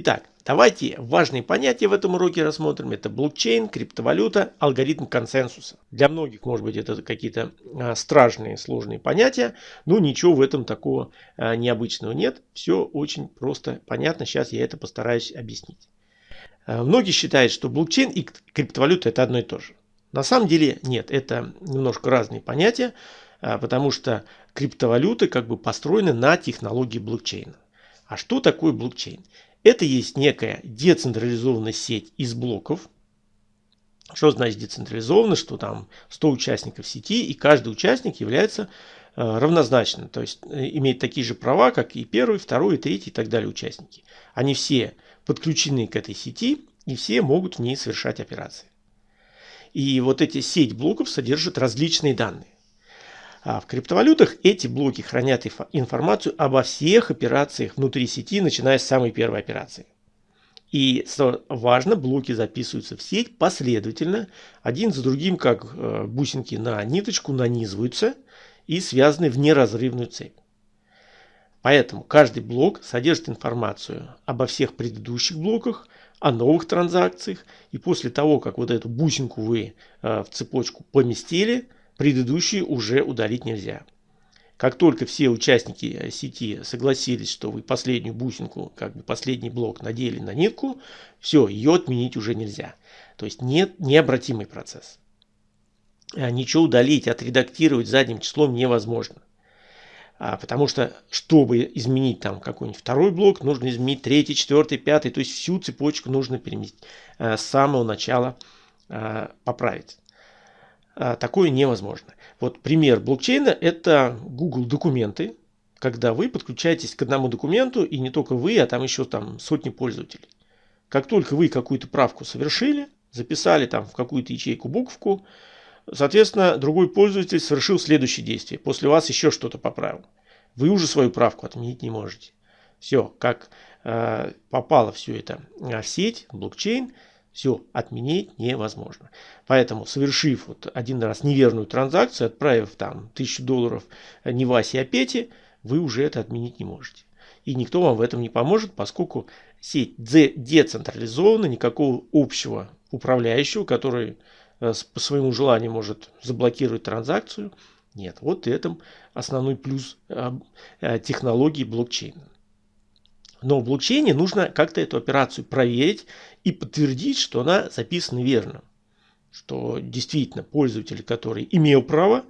Итак, давайте важные понятия в этом уроке рассмотрим. Это блокчейн, криптовалюта, алгоритм консенсуса. Для многих, может быть, это какие-то а, страшные, сложные понятия, но ничего в этом такого а, необычного нет. Все очень просто понятно. Сейчас я это постараюсь объяснить. А, многие считают, что блокчейн и криптовалюта это одно и то же. На самом деле нет, это немножко разные понятия, потому что криптовалюты как бы построены на технологии блокчейна. А что такое блокчейн? Это есть некая децентрализованная сеть из блоков. Что значит децентрализованно? Что там 100 участников сети, и каждый участник является э, равнозначным. То есть э, имеет такие же права, как и первый, второй, третий и так далее участники. Они все подключены к этой сети, и все могут в ней совершать операции. И вот эти сеть блоков содержит различные данные. А в криптовалютах эти блоки хранят информацию обо всех операциях внутри сети, начиная с самой первой операции. И что важно, блоки записываются в сеть последовательно, один за другим, как э, бусинки на ниточку, нанизываются и связаны в неразрывную цепь. Поэтому каждый блок содержит информацию обо всех предыдущих блоках, о новых транзакциях. И после того, как вот эту бусинку вы э, в цепочку поместили, предыдущие уже удалить нельзя. Как только все участники э, сети согласились, что вы последнюю бусинку, как бы последний блок надели на нитку, все, ее отменить уже нельзя. То есть нет необратимый процесс. А ничего удалить, отредактировать задним числом невозможно. А, потому что, чтобы изменить там какой-нибудь второй блок, нужно изменить третий, четвертый, пятый. То есть всю цепочку нужно переместить а, с самого начала а, поправить. А, такое невозможно. Вот пример блокчейна – это Google документы, когда вы подключаетесь к одному документу, и не только вы, а там еще там сотни пользователей. Как только вы какую-то правку совершили, записали там в какую-то ячейку буковку, соответственно, другой пользователь совершил следующее действие. После вас еще что-то поправил. Вы уже свою правку отменить не можете. Все, как э, попало все это в сеть, блокчейн – все отменить невозможно. Поэтому, совершив вот один раз неверную транзакцию, отправив там тысячу долларов не Васе, а Пете, вы уже это отменить не можете. И никто вам в этом не поможет, поскольку сеть децентрализована, никакого общего управляющего, который э, по своему желанию может заблокировать транзакцию, нет. Вот этом основной плюс э, э, технологии блокчейна. Но в блокчейне нужно как-то эту операцию проверить и подтвердить, что она записана верно. Что действительно пользователь, который имел право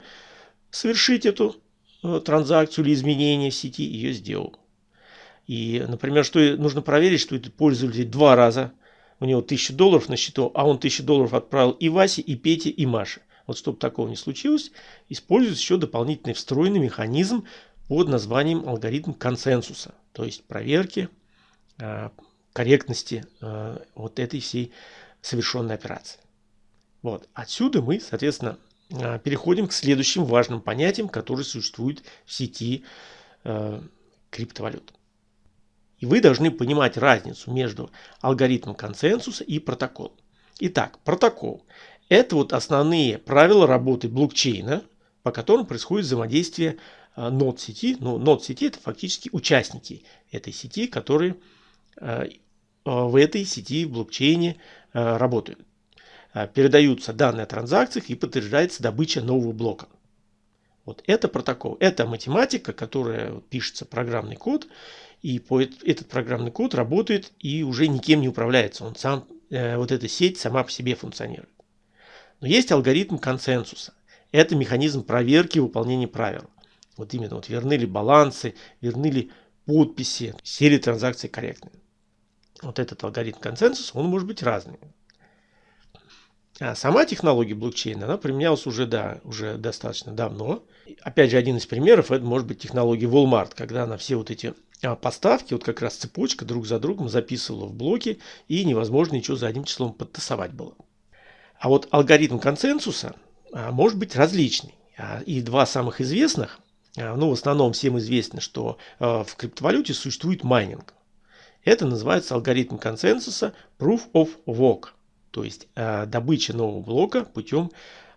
совершить эту э, транзакцию или изменение в сети, ее сделал. И, например, что нужно проверить, что этот пользователь два раза, у него 1000 долларов на счету, а он 1000 долларов отправил и Васе, и Пете, и Маше. Вот чтобы такого не случилось, используется еще дополнительный встроенный механизм под названием алгоритм консенсуса, то есть проверки э, корректности э, вот этой всей совершенной операции. Вот. Отсюда мы, соответственно, э, переходим к следующим важным понятиям, которые существуют в сети криптовалют. И вы должны понимать разницу между алгоритмом консенсуса и протоколом. Итак, протокол – это вот основные правила работы блокчейна, по которым происходит взаимодействие нод сети. Ну, нод сети это фактически участники этой сети, которые э, э, в этой сети в блокчейне работают. Передаются данные о транзакциях и подтверждается добыча нового блока. Вот это протокол. Это математика, которая пишется программный код. И этот программный код работает и уже никем не управляется. Он сам, вот эта сеть сама по себе функционирует. Но есть алгоритм консенсуса. Это механизм проверки выполнения правил. Вот именно, вот верны ли балансы, верны ли подписи, все ли транзакции корректны. Вот этот алгоритм консенсуса, он может быть разный. А сама технология блокчейна, она применялась уже, да, уже достаточно давно. Опять же, один из примеров, это может быть технология Walmart, когда она все вот эти а, поставки, вот как раз цепочка друг за другом записывала в блоки, и невозможно ничего за одним числом подтасовать было. А вот алгоритм консенсуса а, может быть различный. И два самых известных а, ну, в основном всем известно, что а, в криптовалюте существует майнинг. Это называется алгоритм консенсуса Proof of Work, то есть а, добыча нового блока путем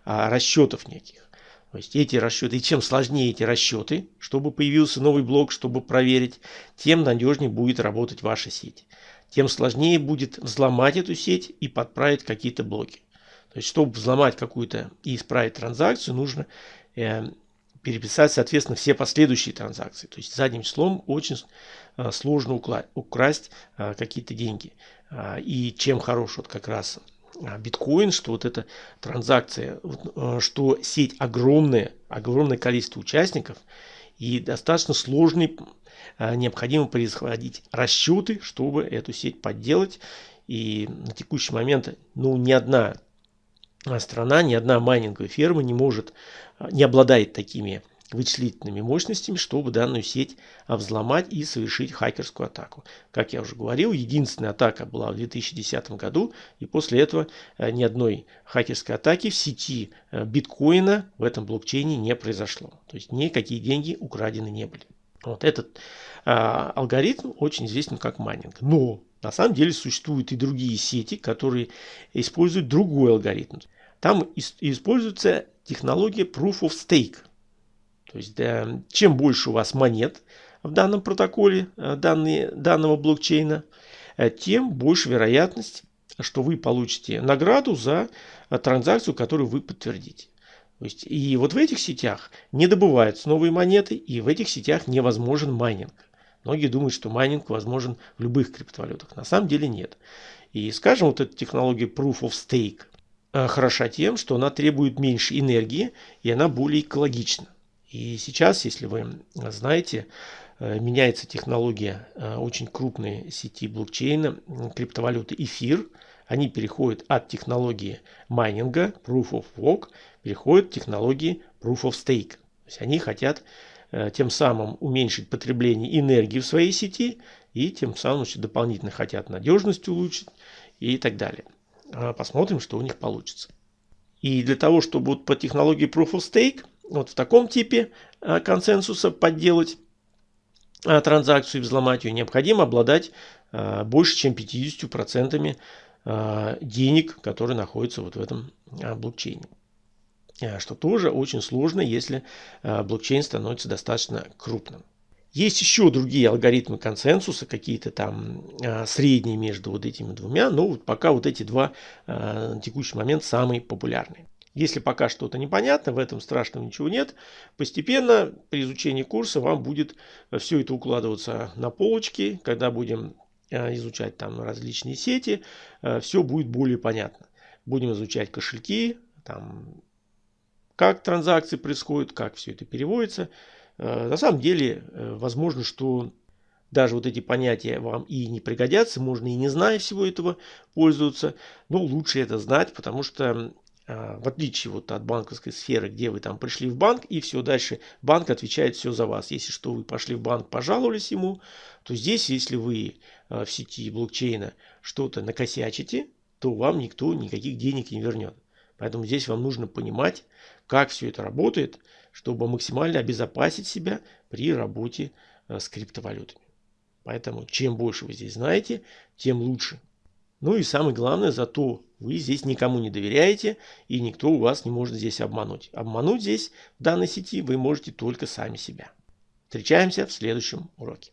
расчетов неких. То есть эти расчеты, и чем сложнее эти расчеты, чтобы появился новый блок, чтобы проверить, тем надежнее будет работать ваша сеть. Тем сложнее будет взломать эту сеть и подправить какие-то блоки. То есть, чтобы взломать какую-то и исправить транзакцию, нужно э, переписать, соответственно, все последующие транзакции. То есть, задним числом очень э, сложно украсть э, какие-то деньги. Э, и чем хорош вот как раз биткоин, что вот эта транзакция, что сеть огромная, огромное количество участников и достаточно сложный, необходимо происходить расчеты, чтобы эту сеть подделать. И на текущий момент ну, ни одна страна, ни одна майнинговая ферма не может, не обладает такими вычислительными мощностями, чтобы данную сеть взломать и совершить хакерскую атаку. Как я уже говорил, единственная атака была в 2010 году, и после этого э, ни одной хакерской атаки в сети э, биткоина в этом блокчейне не произошло. То есть никакие деньги украдены не были. Вот этот а, алгоритм очень известен как майнинг. Но на самом деле существуют и другие сети, которые используют другой алгоритм. Там используется технология Proof of Stake. То есть да, чем больше у вас монет в данном протоколе э, данные, данного блокчейна, э, тем больше вероятность, что вы получите награду за э, транзакцию, которую вы подтвердите. То есть, и вот в этих сетях не добываются новые монеты, и в этих сетях невозможен майнинг. Многие думают, что майнинг возможен в любых криптовалютах. На самом деле нет. И скажем, вот эта технология Proof of Stake хороша тем, что она требует меньше энергии, и она более экологична. И сейчас, если вы знаете, э, меняется технология э, очень крупной сети блокчейна, криптовалюты эфир. Они переходят от технологии майнинга, Proof of Work, переходят к технологии Proof of Stake. То есть они хотят э, тем самым уменьшить потребление энергии в своей сети и тем самым еще дополнительно хотят надежность улучшить и так далее. Посмотрим, что у них получится. И для того, чтобы вот по технологии Proof of Stake вот в таком типе э, консенсуса подделать э, транзакцию и взломать ее, необходимо обладать больше, чем 50% денег, которые находятся вот в этом блокчейне. Что тоже очень сложно, если блокчейн становится достаточно крупным. Есть еще другие алгоритмы консенсуса, какие-то там средние между вот этими двумя, но вот пока вот эти два на текущий момент самые популярные. Если пока что-то непонятно, в этом страшного ничего нет. Постепенно при изучении курса вам будет э, все это укладываться на полочки. Когда будем э, изучать там различные сети, э, все будет более понятно. Будем изучать кошельки, там, как транзакции происходят, как все это переводится. На самом деле, возможно, что даже вот эти понятия вам и не пригодятся, можно и не зная всего этого пользоваться, но лучше это знать, потому что а, в отличие вот от банковской сферы, где вы там пришли в банк и все, дальше банк отвечает все за вас. Если что, вы пошли в банк, пожаловались ему, то здесь, если вы а, в сети блокчейна что-то накосячите, то вам никто никаких денег не вернет. Поэтому здесь вам нужно понимать, как все это работает, чтобы максимально обезопасить себя при работе а, с криптовалютами. Поэтому чем больше вы здесь знаете, тем лучше. Ну и самое главное, зато вы здесь никому не доверяете, и никто у вас не может здесь обмануть. Обмануть здесь, в данной сети, вы можете только сами себя. Встречаемся в следующем уроке.